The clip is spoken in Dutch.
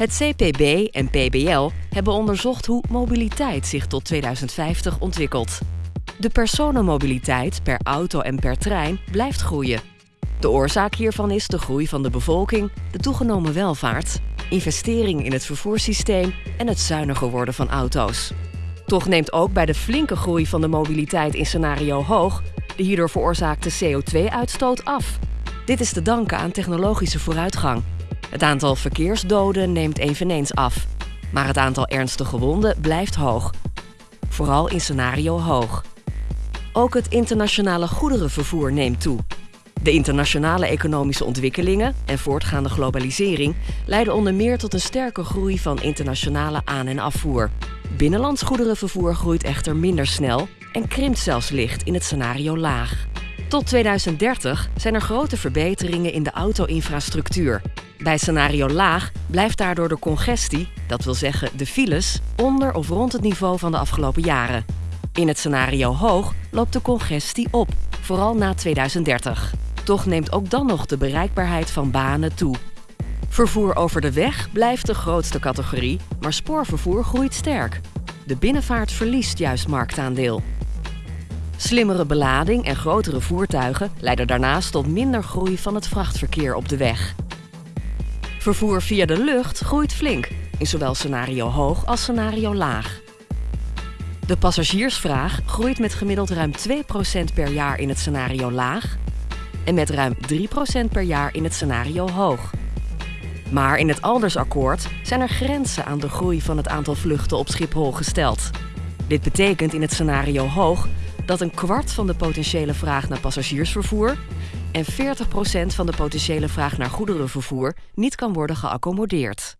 Het CPB en PBL hebben onderzocht hoe mobiliteit zich tot 2050 ontwikkelt. De personenmobiliteit per auto en per trein blijft groeien. De oorzaak hiervan is de groei van de bevolking, de toegenomen welvaart, investering in het vervoerssysteem en het zuiniger worden van auto's. Toch neemt ook bij de flinke groei van de mobiliteit in scenario hoog de hierdoor veroorzaakte CO2-uitstoot af. Dit is te danken aan technologische vooruitgang. Het aantal verkeersdoden neemt eveneens af, maar het aantal ernstige gewonden blijft hoog. Vooral in scenario hoog. Ook het internationale goederenvervoer neemt toe. De internationale economische ontwikkelingen en voortgaande globalisering leiden onder meer tot een sterke groei van internationale aan- en afvoer. Binnenlands goederenvervoer groeit echter minder snel en krimpt zelfs licht in het scenario laag. Tot 2030 zijn er grote verbeteringen in de auto-infrastructuur. Bij scenario laag blijft daardoor de congestie, dat wil zeggen de files, onder of rond het niveau van de afgelopen jaren. In het scenario hoog loopt de congestie op, vooral na 2030. Toch neemt ook dan nog de bereikbaarheid van banen toe. Vervoer over de weg blijft de grootste categorie, maar spoorvervoer groeit sterk. De binnenvaart verliest juist marktaandeel. Slimmere belading en grotere voertuigen leiden daarnaast tot minder groei van het vrachtverkeer op de weg. Vervoer via de lucht groeit flink, in zowel scenario hoog als scenario laag. De passagiersvraag groeit met gemiddeld ruim 2% per jaar in het scenario laag en met ruim 3% per jaar in het scenario hoog. Maar in het Aldersakkoord zijn er grenzen aan de groei van het aantal vluchten op Schiphol gesteld. Dit betekent in het scenario hoog dat een kwart van de potentiële vraag naar passagiersvervoer en 40% van de potentiële vraag naar goederenvervoer niet kan worden geaccommodeerd.